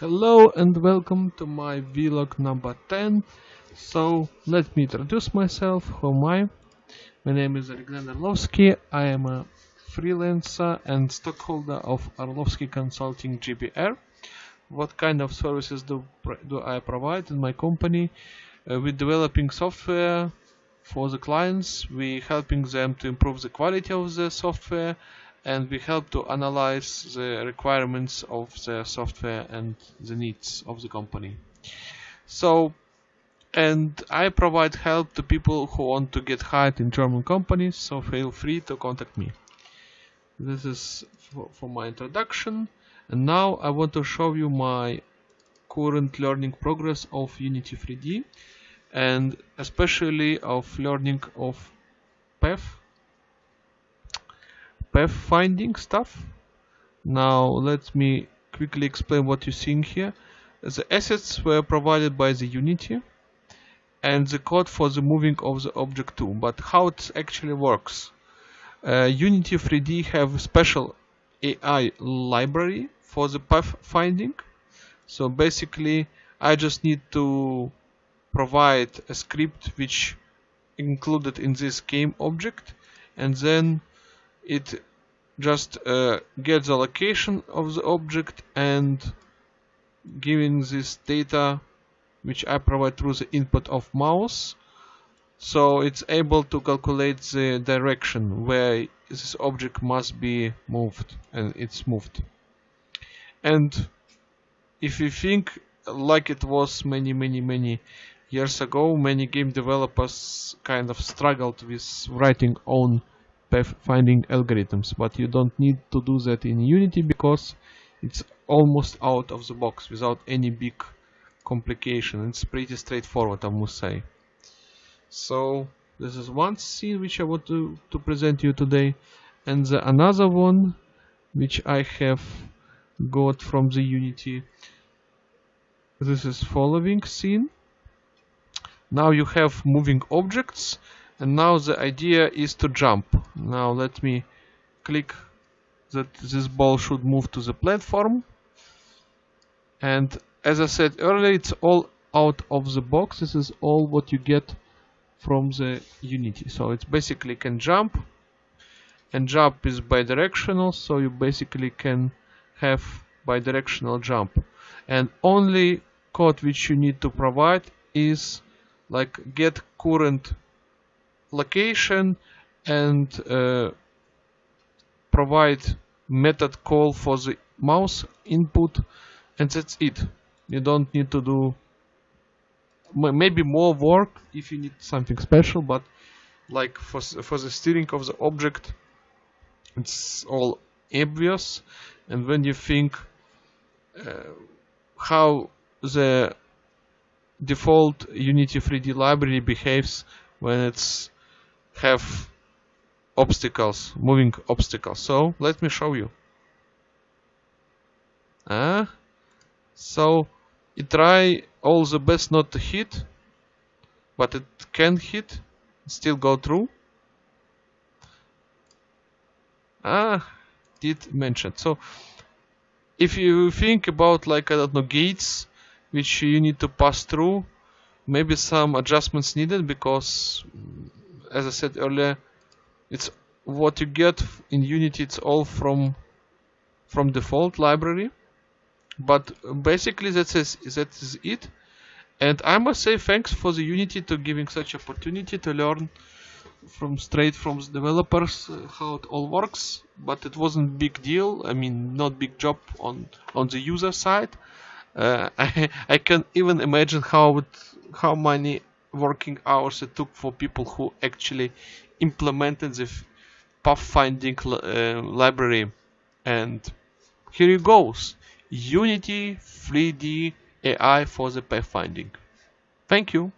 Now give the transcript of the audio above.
Hello and welcome to my vlog number 10. So let me introduce myself. Who am I? My name is Alexander Orlovsky. I am a freelancer and stockholder of Orlovsky Consulting GBR. What kind of services do, do I provide in my company? Uh, we're developing software for the clients. We're helping them to improve the quality of the software and we help to analyze the requirements of the software and the needs of the company. So, and I provide help to people who want to get hired in German companies, so feel free to contact me. This is for, for my introduction, and now I want to show you my current learning progress of Unity 3D, and especially of learning of path pathfinding stuff. Now let me quickly explain what you're seeing here. The assets were provided by the Unity and the code for the moving of the object too. But how it actually works? Uh, Unity 3D have a special AI library for the pathfinding. So basically I just need to provide a script which included in this game object and then it just uh, gets the location of the object and giving this data which I provide through the input of mouse. So it's able to calculate the direction where this object must be moved and it's moved. And if you think like it was many many many years ago many game developers kind of struggled with writing own pathfinding algorithms but you don't need to do that in Unity because it's almost out of the box without any big complication. It's pretty straightforward I must say. So this is one scene which I want to, to present you today. And the another one which I have got from the Unity. This is following scene. Now you have moving objects and now the idea is to jump. Now let me click that this ball should move to the platform. And as I said earlier it's all out of the box. This is all what you get from the Unity. So it's basically can jump. And jump is bidirectional so you basically can have bidirectional jump. And only code which you need to provide is like get current location and uh, provide method call for the mouse input and that's it. You don't need to do maybe more work if you need something special but like for, for the steering of the object it's all obvious. And when you think uh, how the default Unity 3D library behaves when it's have obstacles, moving obstacles. So let me show you. Uh, so it try all the best not to hit, but it can hit, still go through. Ah, did mention. So if you think about like I don't know gates which you need to pass through, maybe some adjustments needed because as I said earlier, it's what you get in Unity. It's all from from default library, but basically that is that is it. And I must say thanks for the Unity to giving such opportunity to learn from straight from the developers uh, how it all works. But it wasn't big deal. I mean, not big job on on the user side. Uh, I I can even imagine how it, how many working hours it took for people who actually implemented the pathfinding uh, library. And here it goes. Unity 3d ai for the pathfinding. Thank you